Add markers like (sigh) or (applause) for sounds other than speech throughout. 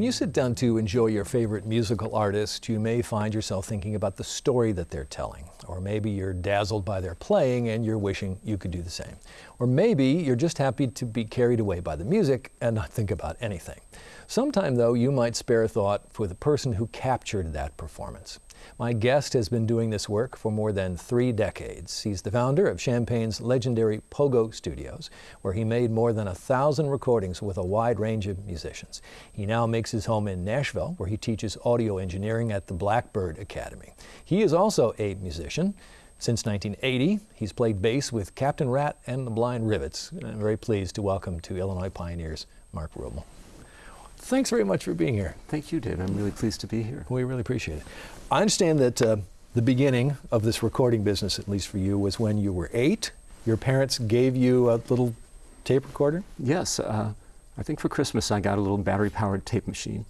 When you sit down to enjoy your favorite musical artist, you may find yourself thinking about the story that they're telling. Or maybe you're dazzled by their playing and you're wishing you could do the same. Or maybe you're just happy to be carried away by the music and not think about anything. Sometime, though, you might spare a thought for the person who captured that performance. My guest has been doing this work for more than three decades. He's the founder of Champaign's legendary Pogo Studios, where he made more than a thousand recordings with a wide range of musicians. He now makes his home in Nashville, where he teaches audio engineering at the Blackbird Academy. He is also a musician. Since 1980, he's played bass with Captain Rat and the Blind Rivets. I'm very pleased to welcome to Illinois Pioneers, Mark Rubel. Thanks very much for being here. Thank you, Dave. I'm really pleased to be here. We really appreciate it. I understand that uh, the beginning of this recording business, at least for you, was when you were eight. Your parents gave you a little tape recorder? Yes. Uh, I think for Christmas I got a little battery-powered tape machine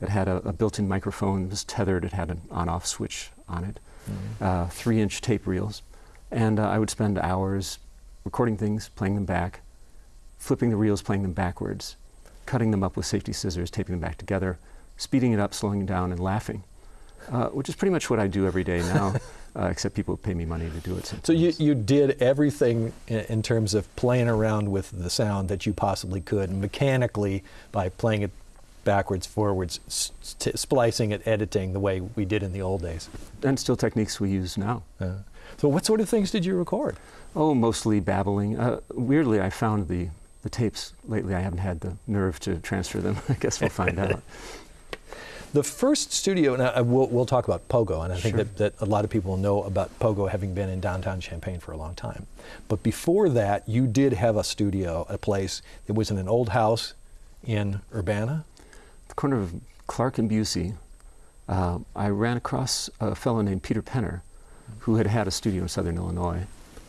that had a, a built-in microphone. It was tethered. It had an on-off switch on it. Mm -hmm. uh, Three-inch tape reels. And uh, I would spend hours recording things, playing them back, flipping the reels, playing them backwards, cutting them up with safety scissors, taping them back together, speeding it up, slowing it down, and laughing, uh, which is pretty much what I do every day now, (laughs) uh, except people pay me money to do it sometimes. So you, you did everything in, in, terms of playing around with the sound that you possibly could, mechanically by playing it backwards, forwards, splicing it, editing the way we did in the old days. And still techniques we use now. Uh, so what sort of things did you record? Oh, mostly babbling. Uh, weirdly, I found the the tapes lately, I haven't had the nerve to transfer them. (laughs) I guess we'll find out. (laughs) The first studio, and I, we'll, we'll, talk about Pogo, and I think that, that a lot of people know about Pogo having been in downtown Champaign for a long time. But before that, you did have a studio, a place that was in an old house in Urbana? The corner of Clark and Busey. Uh, I ran across a fellow named Peter Penner, who had had a studio in southern Illinois.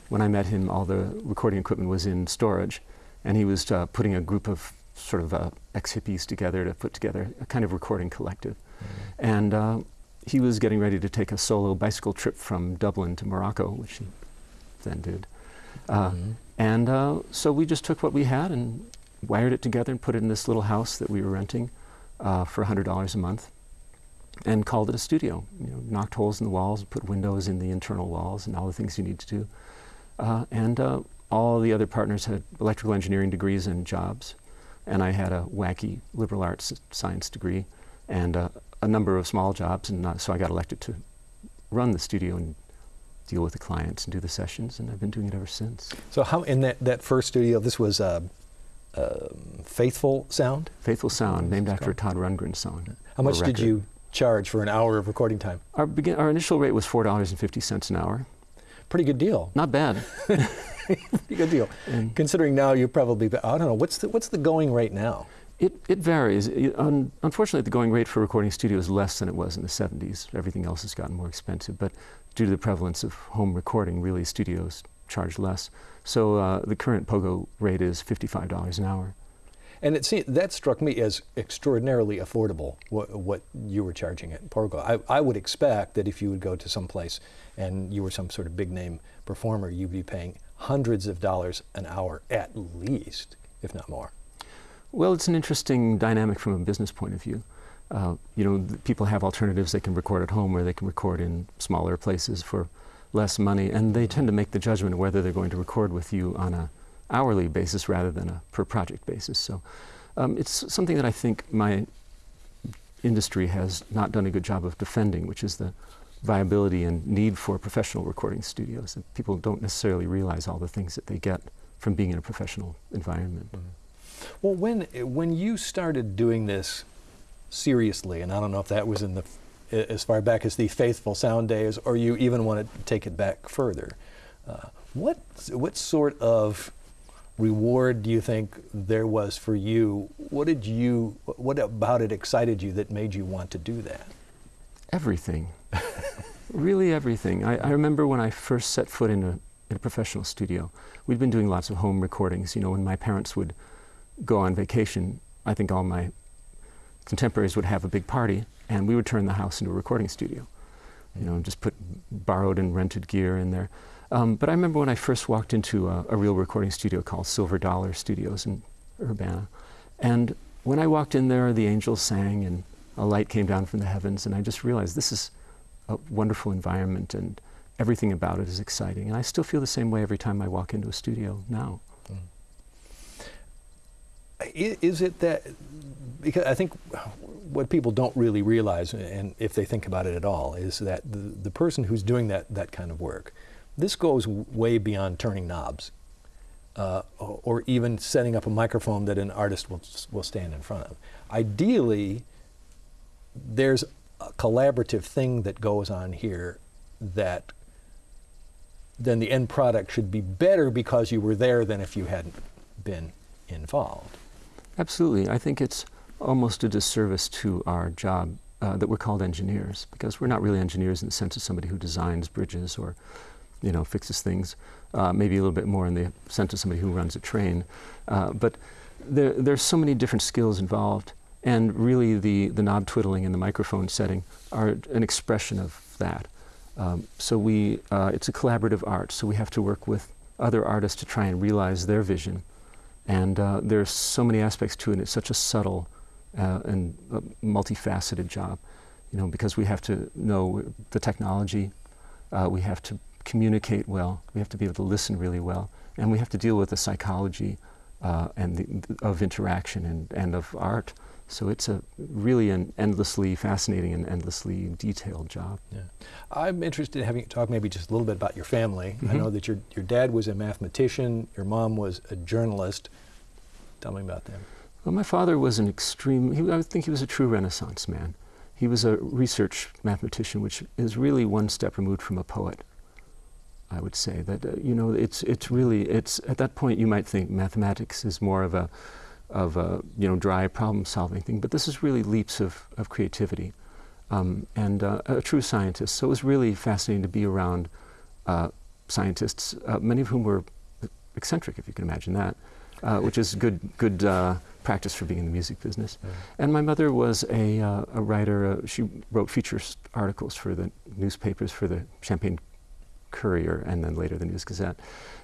When I met him, all the recording equipment was in storage and he was uh, putting a group of sort of uh, ex-hippies together to put together a kind of recording collective. Mm -hmm. And uh, he was getting ready to take a solo bicycle trip from Dublin to Morocco, which he then did. Mm -hmm. And uh, so we just took what we had and wired it together and put it in this little house that we were renting uh, for $100 a month and called it a studio. You know, knocked holes in the walls, put windows in the internal walls and all the things you need to do. Uh, and all the other partners had electrical engineering degrees and jobs, and I had a wacky liberal arts science degree and uh, a number of small jobs, and uh, so I got elected to run the studio and deal with the clients and do the sessions, and I've been doing it ever since. So how, in that, that first studio, this was uh, uh Faithful Sound? Faithful Sound, named after a Todd Rundgren song. How much did you charge for an hour of recording time? Our, begin, our initial rate was $4.50 an hour. Pretty good deal. Not bad. (laughs) Pretty good deal. And Considering now you probably, I don't know, what's the, what's the going rate now? It, it varies. It, un, unfortunately, the going rate for recording studio is less than it was in the 70s. Everything else has gotten more expensive. But due to the prevalence of home recording, really studios charge less. So uh, the current POGO rate is $55 an hour. And it seemed, that struck me as extraordinarily affordable, what, what you were charging at Pogo. I, I would expect that if you would go to some place and you were some sort of big name performer, you'd be paying hundreds of dollars an hour at least, if not more. Well, it's an interesting dynamic from a business point of view. Uh, you know, people have alternatives. They can record at home or they can record in smaller places for less money, and they tend to make the judgment of whether they're going to record with you on a hourly basis rather than a per project basis. So um, it's something that I think my industry has not done a good job of defending, which is the viability and need for professional recording studios. And people don't necessarily realize all the things that they get from being in a professional environment. Mm -hmm. Well, when, when you started doing this seriously, and I don't know if that was in the as far back as the Faithful Sound days, or you even want to take it back further, uh, what, what sort of reward do you think there was for you? What did you, what about it excited you that made you want to do that? Everything. (laughs) really everything. I, I, remember when I first set foot in a, in a professional studio, we'd been doing lots of home recordings. You know, when my parents would go on vacation, I think all my contemporaries would have a big party, and we would turn the house into a recording studio. You know, just put borrowed and rented gear in there. Um, but I remember when I first walked into a, a, real recording studio called Silver Dollar Studios in Urbana, and when I walked in there, the angels sang and a light came down from the heavens, and I just realized this is a wonderful environment and everything about it is exciting. And I still feel the same way every time I walk into a studio now. Is it that, because I think what people don't really realize, and if they think about it at all, is that the, the person who's doing that, that kind of work, this goes way beyond turning knobs uh, or even setting up a microphone that an artist will, will stand in front of. Ideally, there's a collaborative thing that goes on here that then the end product should be better because you were there than if you hadn't been involved. Absolutely. I think it's almost a disservice to our job uh, that we're called engineers because we're not really engineers in the sense of somebody who designs bridges or you know fixes things uh, maybe a little bit more in the sense of somebody who runs a train uh, but there, there's so many different skills involved and really the, the knob twiddling and the microphone setting are an expression of that um, so we uh, it's a collaborative art so we have to work with other artists to try and realize their vision and uh, there's so many aspects to it. It's such a subtle uh, and uh, multifaceted job, you know, because we have to know the technology, uh, we have to communicate well, we have to be able to listen really well, and we have to deal with the psychology uh, and the, of interaction and, and of art. So it's a really an endlessly fascinating and endlessly detailed job. Yeah. I'm interested in having you talk maybe just a little bit about your family. Mm -hmm. I Mm-hmm. know that your, your dad was a mathematician, your mom was a journalist. Tell me about them. Well, my father was an extreme, he, I think he was a true Renaissance man. He was a research mathematician, which is really one step removed from a poet. I would say that, uh, you know, it's, it's really, it's, at that point you might think mathematics is more of a, of a, you know, dry problem solving thing, but this is really leaps of, of creativity. Um, and uh, a true scientist. So it was really fascinating to be around uh, scientists, uh, many of whom were eccentric, if you can imagine that, uh, which is good, good uh, practice for being in the music business. Yeah. And my mother was a, uh, a writer. Uh, she wrote feature articles for the newspapers, for the Champaign Courier, and then later the News Gazette.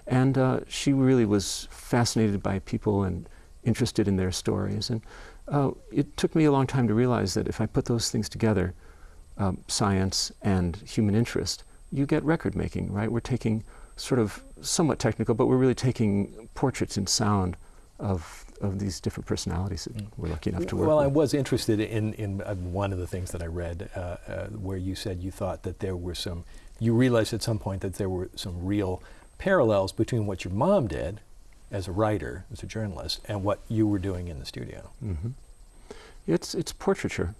And uh, she really was fascinated by people and interested in their stories. And uh, it took me a long time to realize that if I put those things together, um, science and human interest, you get record making, right? We're taking sort of somewhat technical, but we're really taking portraits in sound of of these different personalities that we're lucky enough to work Well, with. I was interested in, in uh, one of the things that I read uh, uh, where you said you thought that there were some, you realized at some point that there were some real parallels between what your mom did as a writer, as a journalist, and what you were doing in the studio. hmm It's it's portraiture,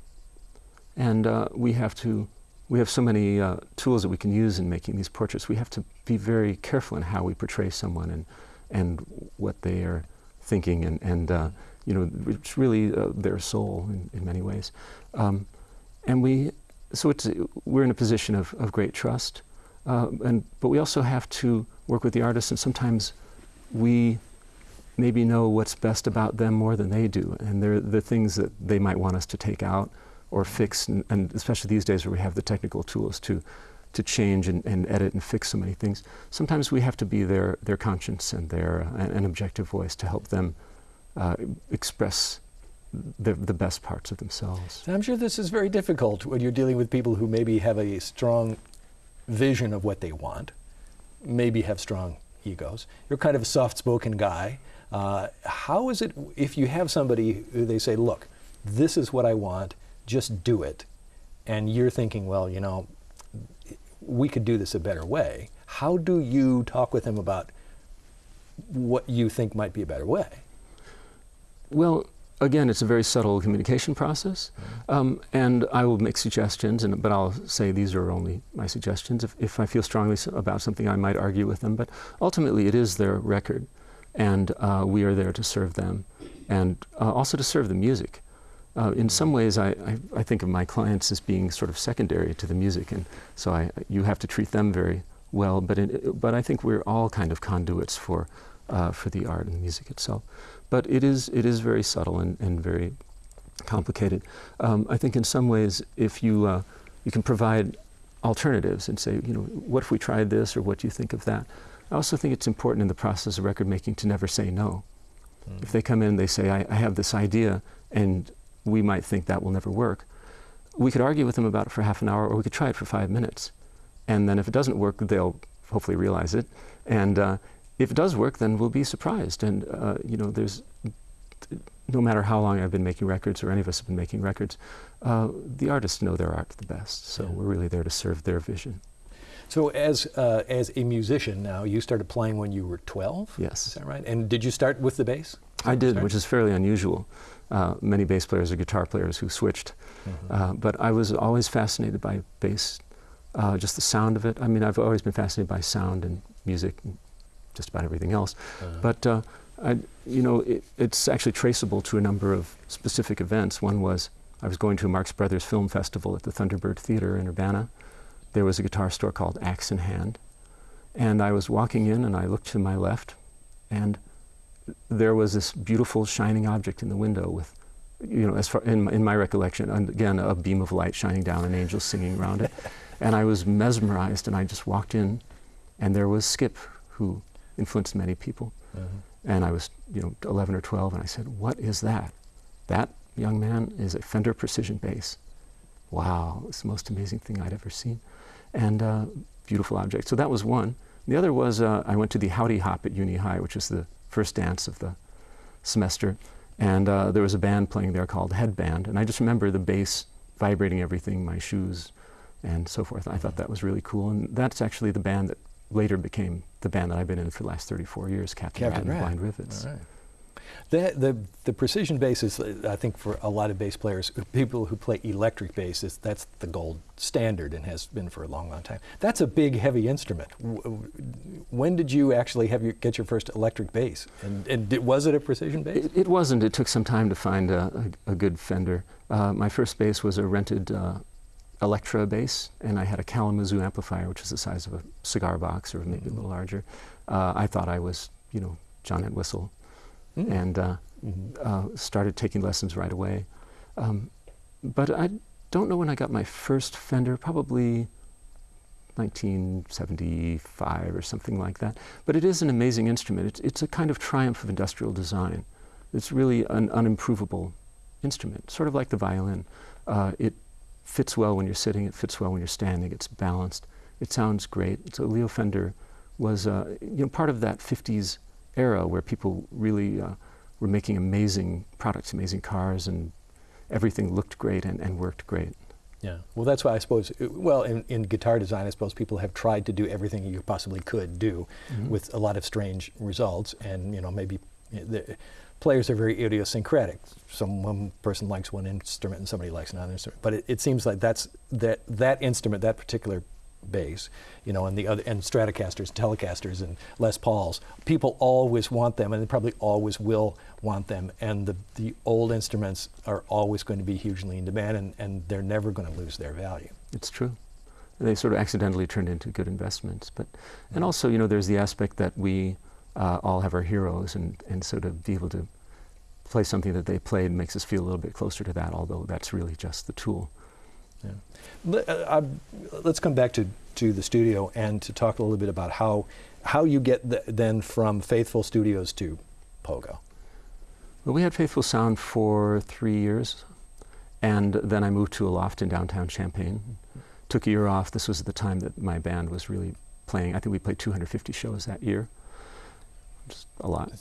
and uh, we have to we have so many uh, tools that we can use in making these portraits. We have to be very careful in how we portray someone and and what they are thinking and and uh, you know it's really uh, their soul in, in many ways, um, and we so we're in a position of, of great trust, uh, and but we also have to work with the artists and sometimes we maybe know what's best about them more than they do. And they're the things that they might want us to take out or fix, and, and especially these days where we have the technical tools to, to change and, and edit and fix so many things. Sometimes we have to be their, their conscience and their uh, an objective voice to help them uh, express the, the best parts of themselves. I'm sure this is very difficult when you're dealing with people who maybe have a strong vision of what they want, maybe have strong egos. You're kind of a soft-spoken guy. Uh, how is it if you have somebody who they say, look, this is what I want, just do it, and you're thinking, well, you know, we could do this a better way. How do you talk with them about what you think might be a better way? Well, again, it's a very subtle communication process, um, and I will make suggestions, and, but I'll say these are only my suggestions. If, if I feel strongly about something, I might argue with them, but ultimately it is their record, and uh, we are there to serve them, and uh, also to serve the music. Uh, in some ways, I, I, I think of my clients as being sort of secondary to the music, and so I, you have to treat them very well. But in, but I think we're all kind of conduits for uh, for the art and the music itself. But it is it is very subtle and, and very complicated. Um, I think in some ways, if you uh, you can provide alternatives and say, you know, what if we tried this, or what do you think of that? I also think it's important in the process of record making to never say no. If they come in and they say, I, I have this idea, and we might think that will never work. We could argue with them about it for half an hour, or we could try it for five minutes. And then if it doesn't work, they'll hopefully realize it. And uh, if it does work, then we'll be surprised. And, uh, you know, there's, no matter how long I've been making records, or any of us have been making records, uh, the artists know their art the best. So Yeah. we're really there to serve their vision. So as uh, as a musician now, you started playing when you were 12. Yes. Is that right? And did you start with the bass? I did, Sorry? which is fairly unusual. Uh, many bass players are guitar players who switched. Uh, but I was always fascinated by bass, uh, just the sound of it. I mean, I've always been fascinated by sound and music and just about everything else. Uh-huh. But, uh, I, you know, it, it's actually traceable to a number of specific events. One was I was going to a Marx Brothers Film Festival at the Thunderbird Theater in Urbana. There was a guitar store called Axe in Hand. And I was walking in and I looked to my left and there was this beautiful shining object in the window with, you know, as far in my, in my recollection, and again, a beam of light shining down and angels singing around it. (laughs) and I was mesmerized and I just walked in and there was Skip, who influenced many people. Uh-huh. And I was, you know, 11 or 12, and I said, What is that? That, young man, is a Fender Precision bass. Wow, it's the most amazing thing I'd ever seen. And uh, beautiful object. So that was one. The other was uh, I went to the Howdy Hop at Uni High, which is the first dance of the semester. And uh, there was a band playing there called Headband. And I just remember the bass vibrating everything, my shoes, and so forth. I thought that was really cool. And that's actually the band that later became the band that I've been in for the last 34 years, Captain, Captain Rat. Blind Rivets. Right. The, the, the precision bass is, I think, for a lot of bass players, people who play electric bass, is, that's the gold standard and has been for a long, long time. That's a big, heavy instrument. When did you actually have your, get your first electric bass? And, and did, was it a precision bass? It, it wasn't. It took some time to find a, a, a good Fender. Uh, my first bass was a rented uh, Electra bass, and I had a Kalamazoo amplifier, which was the size of a cigar box or maybe a little larger. Uh, I thought I was, you know, John Entwistle, Mm. and uh, Mhm. uh, started taking lessons right away. Um, but I don't know when I got my first Fender, probably 1975 or something like that. But it is an amazing instrument. It's, it's a kind of triumph of industrial design. It's really an unimprovable instrument, sort of like the violin. Uh, it fits well when you're sitting, it fits well when you're standing, it's balanced, it sounds great. So Leo Fender was uh, you know, part of that 50s era where people really uh, were making amazing products, amazing cars, and everything looked great and, and worked great. Yeah. Well, that's why I suppose, uh, well, in, in guitar design, I suppose people have tried to do everything you possibly could do Mhm. with a lot of strange results. And, you know, maybe the players are very idiosyncratic. Some one person likes one instrument and somebody likes another instrument. But it, it seems like that's that, that instrument, that particular bass, you know, and the other, and Stratocasters, Telecasters, and Les Pauls, people always want them and they probably always will want them. And the, the old instruments are always going to be hugely in demand and, and they're never going to lose their value. It's true. They sort of accidentally turned into good investments. But, and also, you know, there's the aspect that we uh, all have our heroes, and, and so to be able to play something that they played makes us feel a little bit closer to that, although that's really just the tool. Yeah. Let, uh, let's come back to, to the studio and to talk a little bit about how, how you get the, then from Faithful Studios to Pogo. Well, we had Faithful Sound for three years, and then I moved to a loft in downtown Champaign. Took a year off. This was the time that my band was really playing. I think we played 250 shows that year. A lot.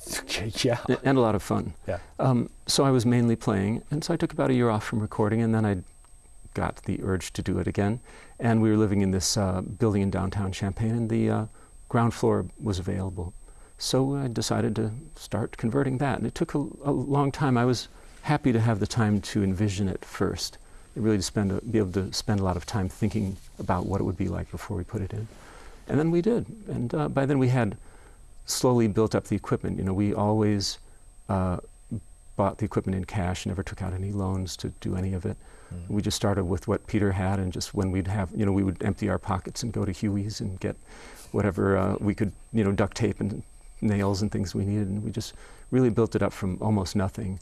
(laughs) yeah. And a lot of fun. Yeah. Um, so I was mainly playing, and so I took about a year off from recording, and then I got the urge to do it again. And we were living in this uh, building in downtown Champaign, and the uh, ground floor was available. So I decided to start converting that, and it took a, a long time. I was happy to have the time to envision it first, really to spend a, be able to spend a lot of time thinking about what it would be like before we put it in. And then we did, and uh, by then we had slowly built up the equipment. You know, we always uh, bought the equipment in cash, never took out any loans to do any of it. Mm. We just started with what Peter had, and just when we'd have, you know, we would empty our pockets and go to Huey's and get whatever uh, we could, you know, duct tape and nails and things we needed, and we just really built it up from almost nothing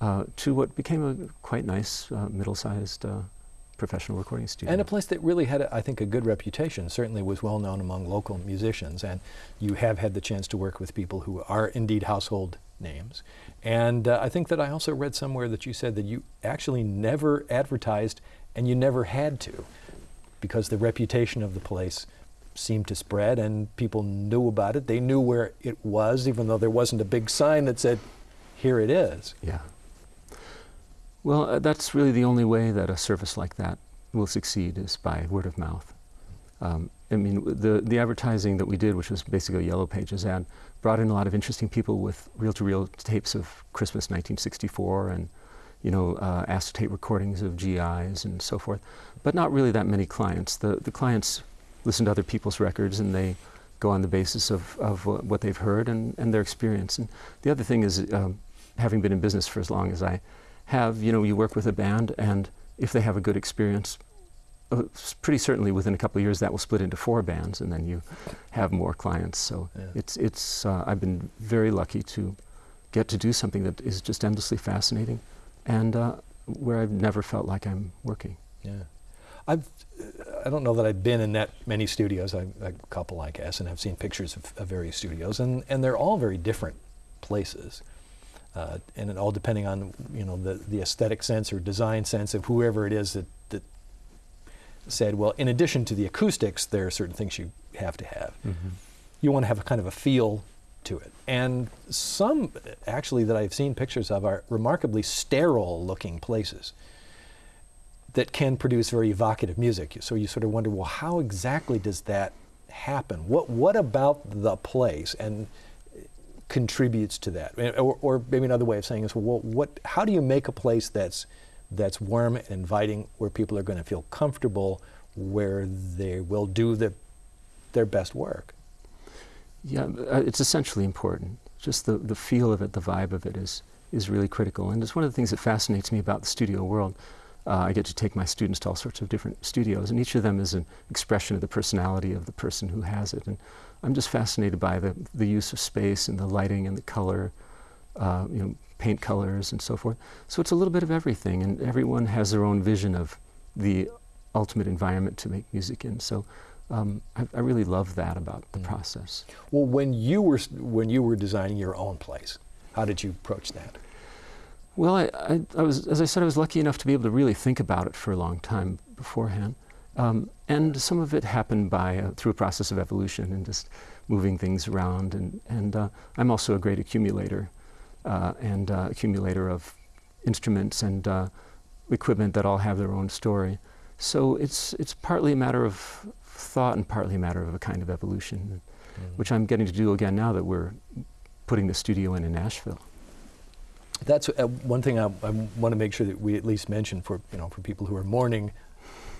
uh, to what became a quite nice uh, middle-sized uh, professional recording studio. And a place that really had, a, I think, a good reputation, certainly was well known among local musicians. And you have had the chance to work with people who are indeed household names. And uh, I think that I also read somewhere that you said that you actually never advertised and you never had to because the reputation of the place seemed to spread and people knew about it. They knew where it was, even though there wasn't a big sign that said, here it is. Yeah. Well, uh, that's really the only way that a service like that will succeed is by word of mouth. Um, I mean, the, the advertising that we did, which was basically a Yellow Pages ad, brought in a lot of interesting people with reel-to-reel tapes of Christmas 1964 and, you know, uh, acetate recordings of GIs and so forth, but not really that many clients. The, the clients listen to other people's records and they go on the basis of, of what they've heard and, and their experience. And the other thing is, um, having been in business for as long as I have, you know, you work with a band and if they have a good experience, uh, pretty certainly within a couple of years that will split into four bands and then you have more clients. So yeah. it's, it's, uh, I've been very lucky to get to do something that is just endlessly fascinating and uh, where I've never felt like I'm working. Yeah. I've, I don't know that I've been in that many studios, I, a couple I guess, and I've seen pictures of, of various studios and, and they're all very different places. Uh, and it all depending on you know the, the aesthetic sense or design sense of whoever it is that, that said, well, in addition to the acoustics, there are certain things you have to have. Mm-hmm. You want to have a kind of a feel to it. And some, actually, that I've seen pictures of are remarkably sterile looking places that can produce very evocative music. So you sort of wonder, well, how exactly does that happen? What, what about the place and contributes to that? Or, or maybe another way of saying is, well, what, how do you make a place that's that's warm and inviting, where people are going to feel comfortable, where they will do the, their best work. Yeah, uh, it's essentially important. Just the, the feel of it, the vibe of it is, is really critical. And it's one of the things that fascinates me about the studio world. Uh, I get to take my students to all sorts of different studios, and each of them is an expression of the personality of the person who has it. And I'm just fascinated by the, the use of space and the lighting and the color, uh, you know, paint colors and so forth. So it's a little bit of everything, and everyone has their own vision of the ultimate environment to make music in. So um, I, I, really love that about the mm. process. Well, when you were when you were designing your own place, how did you approach that? Well, I, I, I was, as I said, I was lucky enough to be able to really think about it for a long time beforehand. Um, and some of it happened by uh, through a process of evolution and just moving things around. And, and uh, I'm also a great accumulator uh, and uh, accumulator of instruments and uh, equipment that all have their own story. So it's, it's partly a matter of thought and partly a matter of a kind of evolution, mm. which I'm getting to do again now that we're putting the studio in in Nashville. That's uh, one thing I, I want to make sure that we at least mention for, you know, for people who are mourning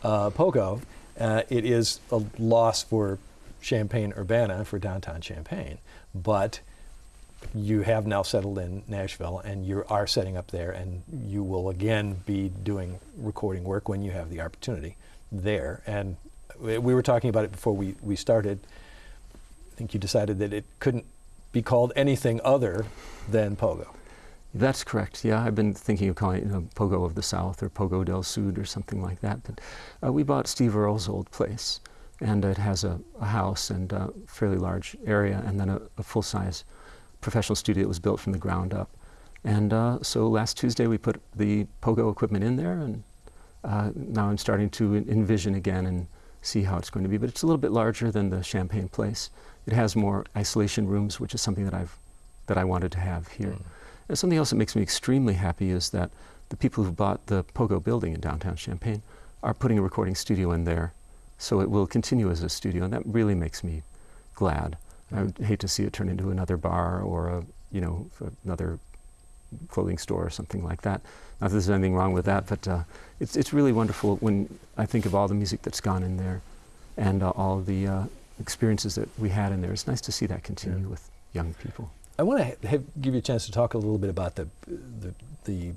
uh, Pogo. Uh, it is a loss for Champaign Urbana, for downtown Champaign, but you have now settled in Nashville and you are setting up there and you will again be doing recording work when you have the opportunity there. And we were talking about it before we, we started. I think you decided that it couldn't be called anything other than Pogo. That's correct. Yeah, I've been thinking of calling it you know, Pogo of the South or Pogo del Sud or something like that. But uh, we bought Steve Earle's old place, and it has a, a house and a fairly large area, and then a, a full-size professional studio that was built from the ground up. And uh, so last Tuesday we put the Pogo equipment in there, and uh, now I'm starting to envision again and see how it's going to be. But it's a little bit larger than the Champaign place. It has more isolation rooms, which is something that I've that I wanted to have here. Mm. And something else that makes me extremely happy is that the people who bought the Pogo building in downtown Champaign are putting a recording studio in there, so it will continue as a studio, and that really makes me glad. I would hate to see it turn into another bar or a, you know, another clothing store or something like that. Not that there's anything wrong with that, but uh, it's, it's really wonderful when I think of all the music that's gone in there and uh, all the uh, experiences that we had in there. It's nice to see that continue yeah. with young people. I want to give you a chance to talk a little bit about the, the, the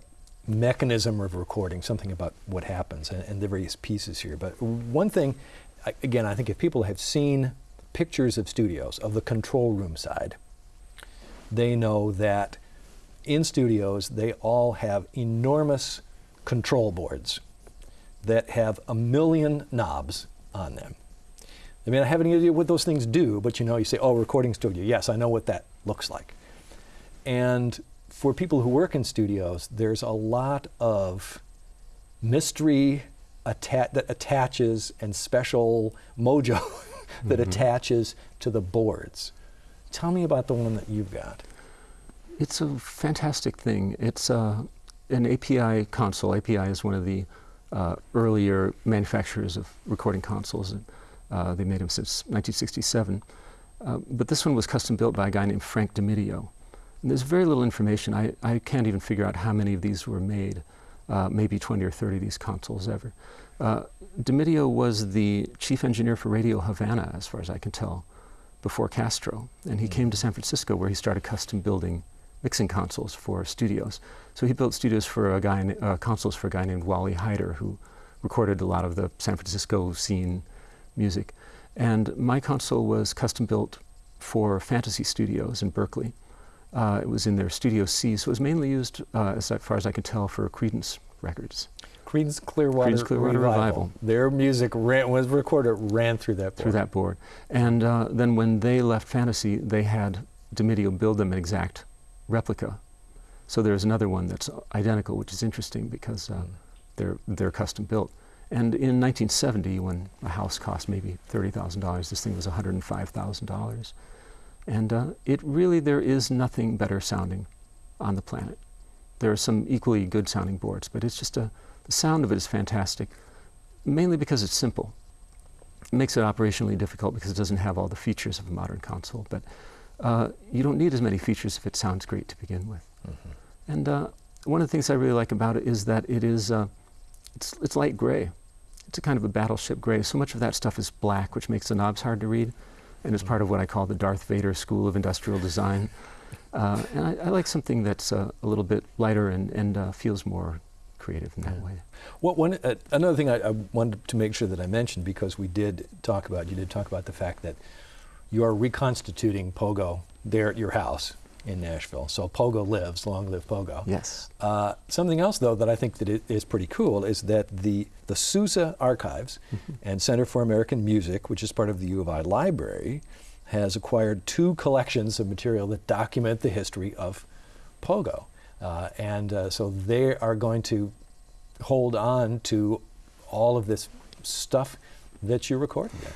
mechanism of recording, something about what happens and, and the various pieces here. But one thing, again, I think if people have seen pictures of studios, of the control room side, they know that in studios they all have enormous control boards that have a million knobs on them. I mean, I have any idea what those things do, but you know, you say, oh, recording studio. Yes, I know what that looks like. and for people who work in studios, there's a lot of mystery atta- that attaches and special mojo (laughs) that Mhm. attaches to the boards. Tell me about the one that you've got. It's a fantastic thing. It's uh, an API console. API is one of the uh, earlier manufacturers of recording consoles. Uh, they made them since 1967. Uh, but this one was custom built by a guy named Frank DeMedio. And there's very little information. I, I can't even figure out how many of these were made, uh, maybe 20 or 30 of these consoles ever. Uh, was the chief engineer for Radio Havana, as far as I can tell, before Castro. And he Mm. came to San Francisco where he started custom building mixing consoles for studios. So he built studios for a guy, uh, consoles for a guy named Wally Heider, who recorded a lot of the San Francisco scene music. And my console was custom built for Fantasy Studios in Berkeley. Uh, it was in their Studio C, so it was mainly used, uh, as far as I can tell, for Creedence records Creedence Clearwater, Creedence Clearwater Revival. Revival. Their music ran, was recorded, ran through that board. through that board. And uh, then when they left Fantasy, they had DeMedio build them an exact replica. So there's another one that's identical, which is interesting because uh, Mm. they're, they're custom built. And in 1970, when a house cost maybe $30,000, this thing was $105,000. And uh, it really, there is nothing better sounding on the planet. There are some equally good sounding boards, but it's just a, the sound of it is fantastic, mainly because it's simple. It makes it operationally difficult because it doesn't have all the features of a modern console, but uh, you don't need as many features if it sounds great to begin with. Mhm. And uh, one of the things I really like about it is that it is, uh, it's, it's light gray. It's a kind of a battleship gray. So much of that stuff is black, which makes the knobs hard to read, and it's part of what I call the Darth Vader School of Industrial Design. Uh, and I, I like something that's uh, a little bit lighter and, and uh, feels more creative in that Yeah. way. What one uh, another thing I, I wanted to make sure that I mentioned because we did talk about you did talk about the fact that you are reconstituting Pogo there at your house in Nashville. So Pogo lives, long live Pogo. Yes. Uh, something else though that I think that is pretty cool is that the the Sousa Archives and Center for American Music, which is part of the U of I Library, has acquired two collections of material that document the history of Pogo. Uh, and uh, so they are going to hold on to all of this stuff that you recorded there.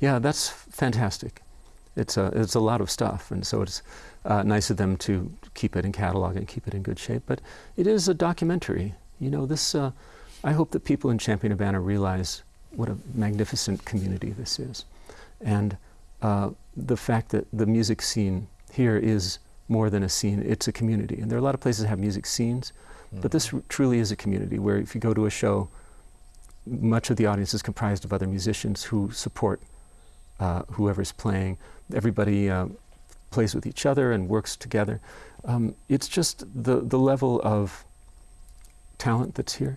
Yeah, that's fantastic. It's a, it's a lot of stuff, and so it's uh, nice of them to keep it in catalog and keep it in good shape. But it is a documentary. You know, this. Uh, I hope that people in Champaign Urbana realize what a magnificent community this is, and uh, the fact that the music scene here is more than a scene; it's a community. And there are a lot of places that have music scenes, but this r- truly is a community where if you go to a show, much of the audience is comprised of other musicians who support uh, whoever's playing. Everybody uh, plays with each other and works together. Um, it's just the, the level of talent that's here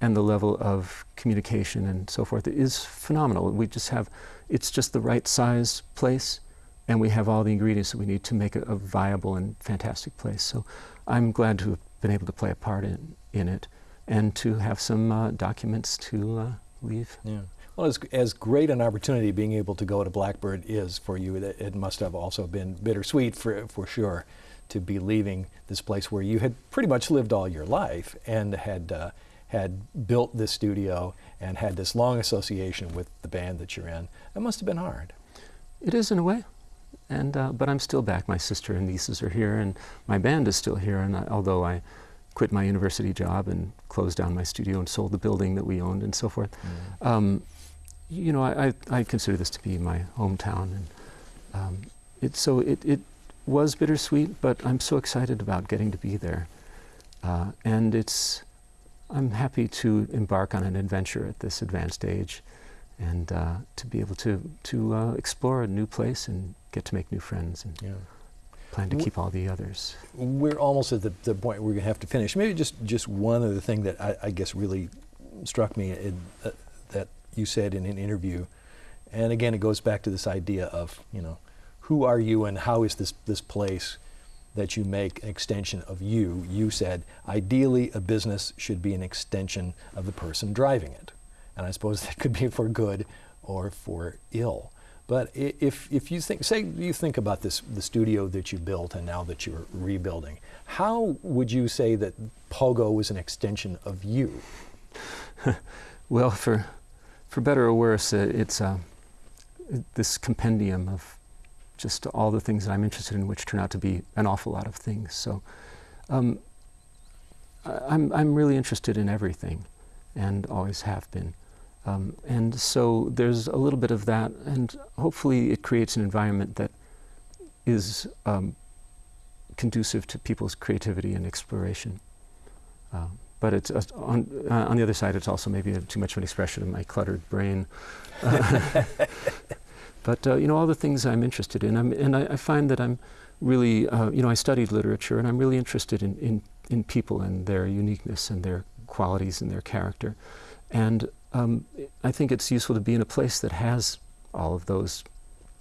and the level of communication and so forth is phenomenal. We just have, it's just the right size place and we have all the ingredients that we need to make a, a viable and fantastic place. So I'm glad to have been able to play a part in, in it and to have some uh, documents to uh, leave. Yeah. Well, as, as great an opportunity being able to go to Blackbird is for you, it, it must have also been bittersweet for, for sure to be leaving this place where you had pretty much lived all your life and had, uh, had built this studio and had this long association with the band that you're in. That must have been hard. It is in a way, and uh, but I'm still back. My sister and nieces are here, and my band is still here. And I, although I quit my university job and closed down my studio and sold the building that we owned and so forth, um, you know, I, I, I consider this to be my hometown, and um, it so it, it was bittersweet, but I'm so excited about getting to be there, uh, and it's I'm happy to embark on an adventure at this advanced age and uh, to be able to to uh, explore a new place and get to make new friends and Yeah. plan to Wh- keep all the others. We're almost at the, the point where we're going to have to finish. Maybe just, just one other thing that I, I guess really struck me in, uh, that you said in an interview, and again, it goes back to this idea of, you know, who are you and how is this, this place that you make an extension of you? You said, ideally, a business should be an extension of the person driving it. And I suppose (laughs) that could be for good or for ill. But if, if you think, say you think about this, the studio that you built and now that you're rebuilding, how would you say that Pogo is an extension of you? (laughs) Well, for, for better or worse, uh, it's uh, this compendium of just all the things that I'm interested in, which turn out to be an awful lot of things. So um, I'm, I'm really interested in everything and always have been. Um, and so there's a little bit of that, and hopefully it creates an environment that is um, conducive to people's creativity and exploration. Um, but it's uh, on, uh, on the other side, it's also maybe a, too much of an expression of my cluttered brain. (laughs) Uh, but you know, all the things I'm interested in, I'm, and I, I find that I'm really, uh, you know, I studied literature, and I'm really interested in, in, in people and their uniqueness and their qualities and their character. And um, I think it's useful to be in a place that has all of those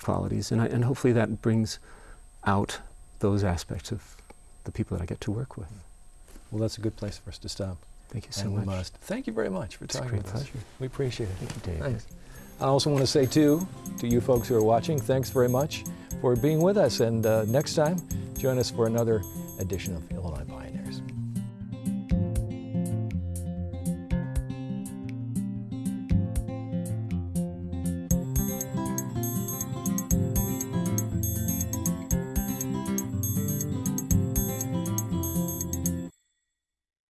qualities, and, I, and hopefully that brings out those aspects of the people that I get to work with. Well, that's a good place for us to stop. Thank you so and much. we must. Thank you very much for It's talking with us. We appreciate it. Thank you, Dave. Thanks. I also want to say, too, to you folks who are watching, thanks very much for being with us. And uh, next time, join us for another edition of